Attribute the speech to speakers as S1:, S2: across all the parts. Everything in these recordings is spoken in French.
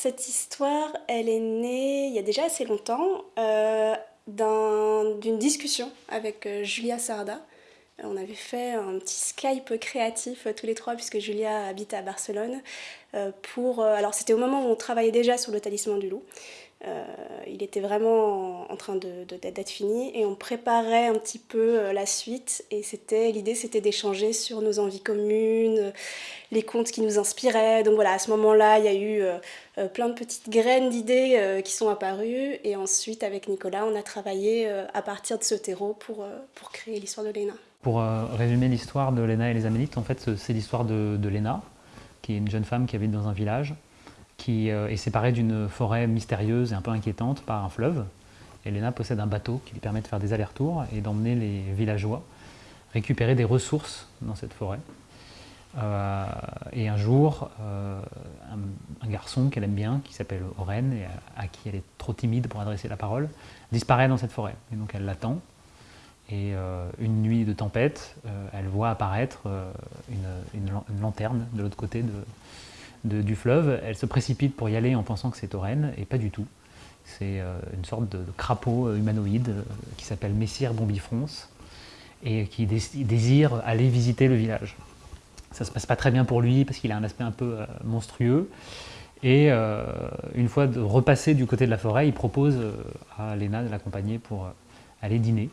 S1: cette histoire, elle est née il y a déjà assez longtemps euh, d'une discussion avec euh, Julia Sarda. On avait fait un petit Skype créatif tous les trois puisque Julia habite à Barcelone. pour, alors c'était au moment où on travaillait déjà sur le talisman du loup. Euh, il était vraiment en train d'être fini et on préparait un petit peu euh, la suite et c'était l'idée c'était d'échanger sur nos envies communes, les contes qui nous inspiraient. Donc voilà, à ce moment-là, il y a eu euh, plein de petites graines d'idées qui sont apparues et ensuite avec Nicolas, on a travaillé à partir de ce terreau pour, pour créer l'histoire de Léna.
S2: Pour résumer l'histoire de Léna et les Amélites, en fait c'est l'histoire de, de Léna, qui est une jeune femme qui habite dans un village qui euh, est séparée d'une forêt mystérieuse et un peu inquiétante par un fleuve. Elena possède un bateau qui lui permet de faire des allers-retours et d'emmener les villageois récupérer des ressources dans cette forêt. Euh, et un jour, euh, un, garçon qu'elle aime bien, qui s'appelle Oren, et à, qui elle est trop timide pour adresser la parole, disparaît dans cette forêt. Et donc elle l'attend. Et une nuit de tempête, elle voit apparaître une, lanterne de l'autre côté de, du fleuve, elle se précipite pour y aller en pensant que c'est Oren, et pas du tout. C'est euh, une sorte de, crapaud euh, humanoïde euh, qui s'appelle Messire Bombifrons et qui désire aller visiter le village. Ça se passe pas très bien pour lui parce qu'il a un aspect un peu monstrueux. Et une fois de repassé du côté de la forêt, il propose à Léna de l'accompagner pour aller dîner.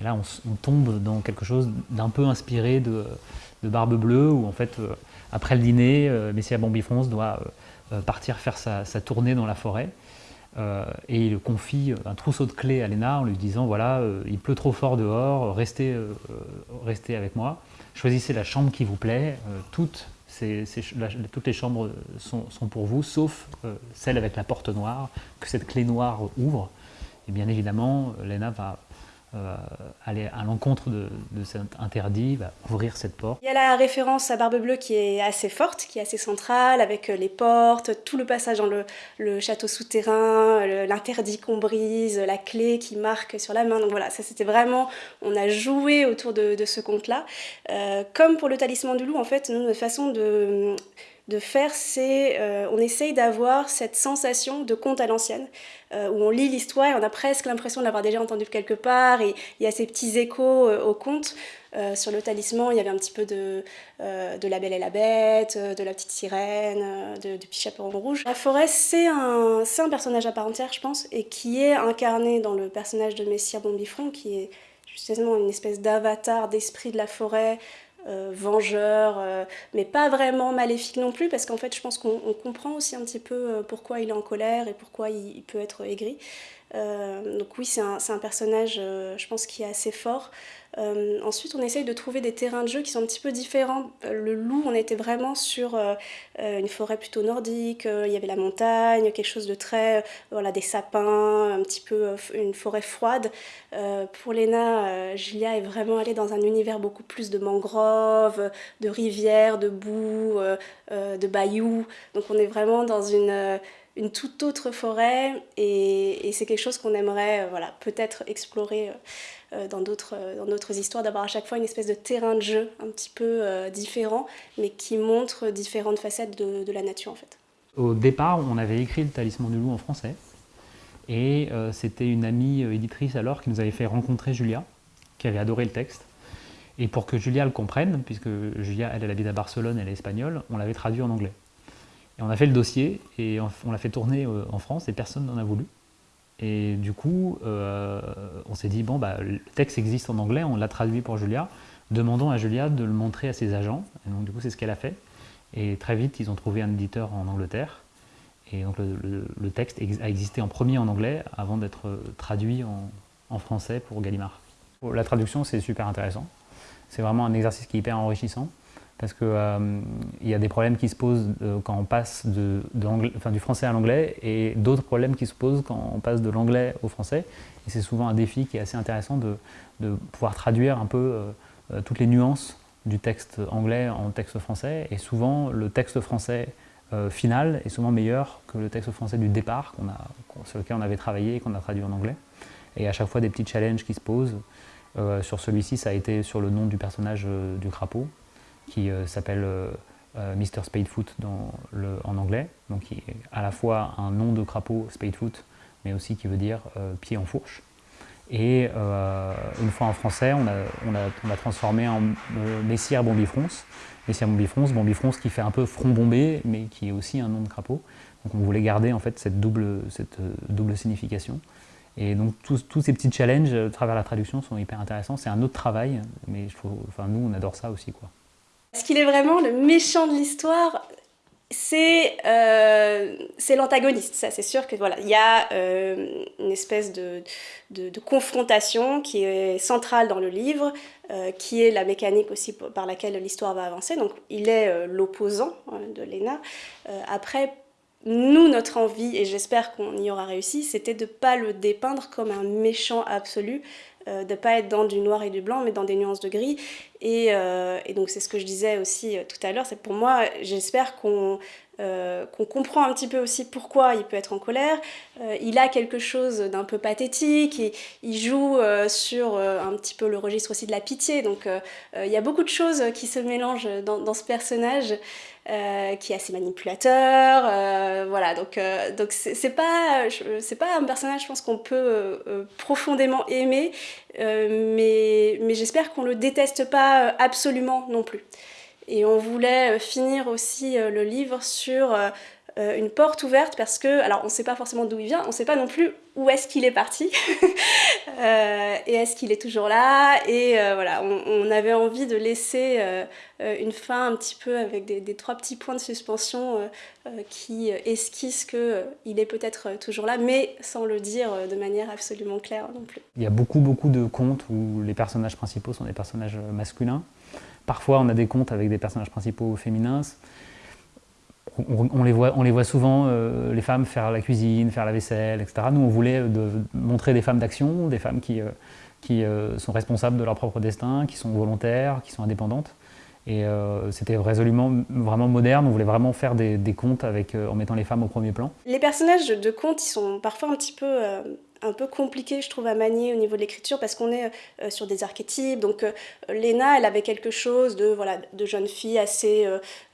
S2: Et là, on, tombe dans quelque chose d'un peu inspiré de, de, Barbe Bleue, où en fait, après le dîner, euh, Messia Bambifrons doit euh, euh, partir faire sa, tournée dans la forêt. et il confie un trousseau de clés à Léna en lui disant voilà, il pleut trop fort dehors, restez, avec moi, choisissez la chambre qui vous plaît, toutes, toutes les chambres sont, sont, pour vous, sauf celle avec la porte noire, que cette clé noire ouvre. Et bien évidemment, Léna va euh, aller à l'encontre de, cet interdit, va ouvrir cette porte.
S1: Il y a la référence à Barbe Bleue qui est assez forte, qui est assez centrale, avec euh, les portes, tout le passage dans le, château souterrain, l'interdit qu'on brise, la clé qui marque sur la main. Donc voilà, ça c'était vraiment, on a joué autour de, ce conte-là. Euh, comme pour le talisman du loup, en fait, notre façon de de faire, c'est euh, on essaye d'avoir cette sensation de conte à l'ancienne, euh, où on lit l'histoire et on a presque l'impression de l'avoir déjà entendu quelque part, et il y a ces petits échos euh, au conte. sur le talisman, il y avait un petit peu de, de La Belle et la Bête, de La Petite Sirène, de, du Petit Chaperon Rouge. La forêt, c'est un, un personnage à part entière, je pense, et qui est incarné dans le personnage de Messire Bombifron, qui est justement une espèce d'avatar d'esprit de la forêt, euh, vengeur, euh, mais pas vraiment maléfique non plus, parce qu'en fait, je pense qu'on comprend aussi un petit peu euh, pourquoi il est en colère et pourquoi il, peut être aigri. Donc oui, c'est un, un, personnage, je pense, qui est assez fort. Euh, ensuite, on essaye de trouver des terrains de jeu qui sont un petit peu différents. Le loup, on était vraiment sur euh, euh, une forêt plutôt nordique, il y avait la montagne, quelque chose de très... voilà, des sapins, un petit peu une forêt froide. pour Léna, Julia est vraiment allée dans un univers beaucoup plus de mangroves, de rivières, de boue, de bayous. Donc on est vraiment dans une une toute autre forêt et, c'est quelque chose qu'on aimerait voilà, peut-être explorer euh, dans d'autres histoires, d'avoir à chaque fois une espèce de terrain de jeu un petit peu euh, différent, mais qui montre différentes facettes de, la nature en fait.
S2: Au départ, on avait écrit le Talisman du loup en français, et euh, c'était une amie éditrice alors qui nous avait fait rencontrer Julia, qui avait adoré le texte. Et pour que Julia le comprenne, puisque Julia, elle, elle habite à Barcelone, elle est espagnole, on l'avait traduit en anglais. On a fait le dossier, et on l'a fait tourner en France, et personne n'en a voulu. Et du coup, euh, on s'est dit, bon, bah, le texte existe en anglais, on l'a traduit pour Julia, demandons à Julia de le montrer à ses agents. Et donc, du coup, c'est ce qu'elle a fait. Et très vite, ils ont trouvé un éditeur en Angleterre. Et donc, le, texte a existé en premier en anglais avant d'être traduit en, en, français pour Gallimard. La traduction, c'est super intéressant. C'est vraiment un exercice qui est hyper enrichissant parce qu'il euh, y a des problèmes qui se posent euh, quand on passe du français à l'anglais et d'autres problèmes qui se posent quand on passe de l'anglais au français. Et c'est souvent un défi qui est assez intéressant de, pouvoir traduire un peu euh, toutes les nuances du texte anglais en texte français. Et souvent, le texte français final est souvent meilleur que le texte français du départ sur lequel on avait travaillé et qu'on a traduit en anglais. Et à chaque fois, des petits challenges qui se posent. sur celui-ci, ça a été sur le nom du personnage du crapaud qui euh, s'appelle euh, Mr. Spadefoot en anglais, donc qui est à la fois un nom de crapaud, Spadefoot, mais aussi qui veut dire pied en fourche. Et une fois en français, on a, transformé en Messière bombifrons. Messière bombifrons qui fait un peu front bombé, mais qui est aussi un nom de crapaud. Donc on voulait garder en fait cette double, cette double signification. Et donc tous, ces petits challenges à travers la traduction sont hyper intéressants. C'est un autre travail, mais enfin, nous on adore ça aussi. Quoi.
S1: Ce qu'il est vraiment le méchant de l'histoire, c'est euh, l'antagoniste. Ça, c'est sûr que voilà, il y a euh, une espèce de, confrontation qui est centrale dans le livre, euh, qui est la mécanique aussi par laquelle l'histoire va avancer. Donc, il est euh, l'opposant hein, de Lena. après, nous, notre envie, et j'espère qu'on y aura réussi, c'était de ne pas le dépeindre comme un méchant absolu, de ne pas être dans du noir et du blanc, mais dans des nuances de gris. Et, euh, donc c'est ce que je disais aussi euh, tout à l'heure, c'est pour moi, j'espère qu'on comprend un petit peu aussi pourquoi il peut être en colère. il a quelque chose d'un peu pathétique, et, il joue sur un petit peu le registre aussi de la pitié, donc il y a beaucoup de choses qui se mélangent dans, dans ce personnage. Euh, qui est assez manipulateur, euh, voilà, donc euh, donc c'est pas pas un personnage, je pense qu'on peut profondément aimer, mais mais j'espère qu'on le déteste pas absolument non plus. Et on voulait finir aussi le livre sur euh, une porte ouverte parce que, alors on ne sait pas forcément d'où il vient, on ne sait pas non plus où est-ce qu'il est parti euh, et est-ce qu'il est toujours là? Et euh, voilà, on, avait envie de laisser une fin un petit peu avec des, trois petits points de suspension qui esquissent qu'il est peut-être toujours là mais sans le dire de manière absolument claire non plus.
S2: Il y a beaucoup beaucoup de contes où les personnages principaux sont des personnages masculins. Parfois on a des contes avec des personnages principaux féminins on, les voit, souvent, euh, les femmes faire la cuisine, faire la vaisselle, etc. Nous, on voulait montrer des femmes d'action, des femmes qui, euh, qui euh, sont responsables de leur propre destin, qui sont volontaires, qui sont indépendantes. Et c'était résolument vraiment moderne, on voulait vraiment faire des, contes avec, en mettant les femmes au premier plan.
S1: Les personnages de contes, ils sont parfois un petit peu un peu compliqué, je trouve, à manier au niveau de l'écriture parce qu'on est euh, sur des archétypes. Donc, euh, Léna, elle avait quelque chose de, voilà, de jeune fille assez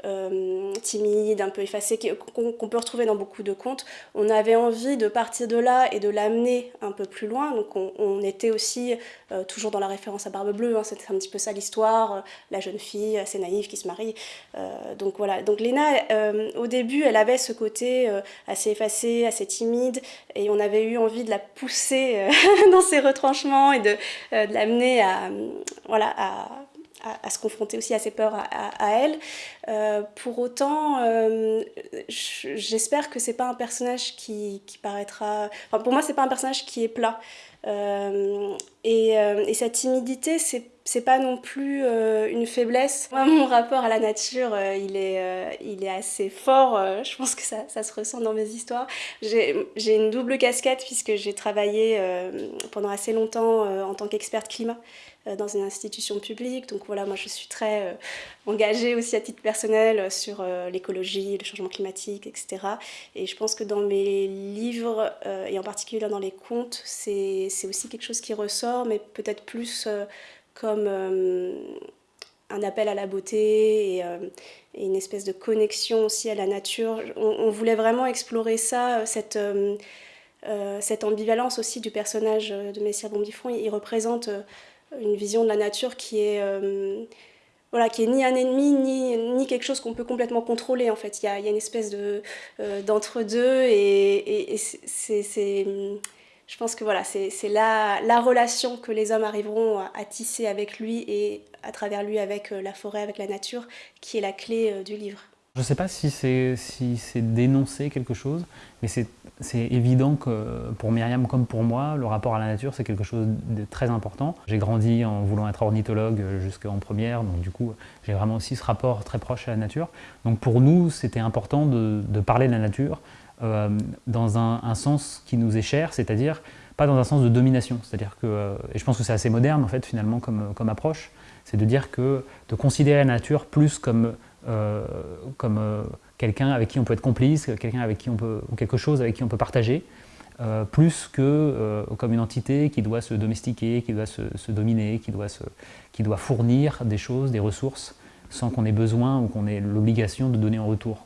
S1: euh, timide, un peu effacée, qu'on peut retrouver dans beaucoup de contes. On avait envie de partir de là et de l'amener un peu plus loin. Donc, on, était aussi toujours dans la référence à Barbe Bleue. Hein, C'était un petit peu ça l'histoire, la jeune fille assez naïve qui se marie. donc, voilà. Donc, Léna, au début, elle avait ce côté assez effacé, assez timide, et on avait eu envie de la pousser euh, dans ses retranchements et de, euh, l'amener à, voilà, à, à, se confronter aussi à ses peurs à, elle. Euh, pour autant, j'espère que c'est pas un personnage qui, qui paraîtra... Enfin, pour moi, c'est pas un personnage qui est plat. Et, et, sa timidité, c'est c'est pas non plus une faiblesse. Moi, mon rapport à la nature, il, est, il est assez fort. je pense que ça, ça, se ressent dans mes histoires. J'ai une double casquette puisque j'ai travaillé pendant assez longtemps en tant qu'experte climat dans une institution publique. Donc voilà, moi je suis très engagée aussi à titre personnel sur l'écologie, le changement climatique, etc. Et je pense que dans mes livres, et en particulier dans les contes, aussi quelque chose qui ressort, mais peut-être plus comme euh, un appel à la beauté euh, et, une espèce de connexion aussi à la nature. On, voulait vraiment explorer ça, cette, euh, cette ambivalence aussi du personnage de Messire Bombifron. Il, représente une vision de la nature qui est voilà, qui est ni un ennemi, ni, ni quelque chose qu'on peut complètement contrôler en fait. Il y a, une espèce de d'entre-deux et c'est je pense que voilà, c'est la, la, relation que les hommes arriveront à, tisser avec lui et à travers lui avec euh, la forêt, avec la nature, qui est la clé euh, du livre.
S2: Je ne sais pas si c'est dénoncer quelque chose, mais c'est évident que pour Myriam comme pour moi, le rapport à la nature, c'est quelque chose de très important. J'ai grandi en voulant être ornithologue jusqu'en première, donc du coup, j'ai vraiment aussi ce rapport très proche à la nature. Donc pour nous, c'était important de, parler de la nature, euh, dans un, sens qui nous est cher, c'est-à-dire pas dans un sens de domination. C'est-à-dire que, euh, et je pense que c'est assez moderne en fait finalement comme, comme approche, c'est de dire que de considérer la nature plus comme, euh, comme quelqu'un avec qui on peut être complice, quelqu'un avec qui on peut, ou quelque chose avec qui on peut partager, plus que comme une entité qui doit se domestiquer, qui doit se, dominer, qui doit, se, qui doit fournir des choses, des ressources sans qu'on ait besoin ou qu'on ait l'obligation de donner en retour.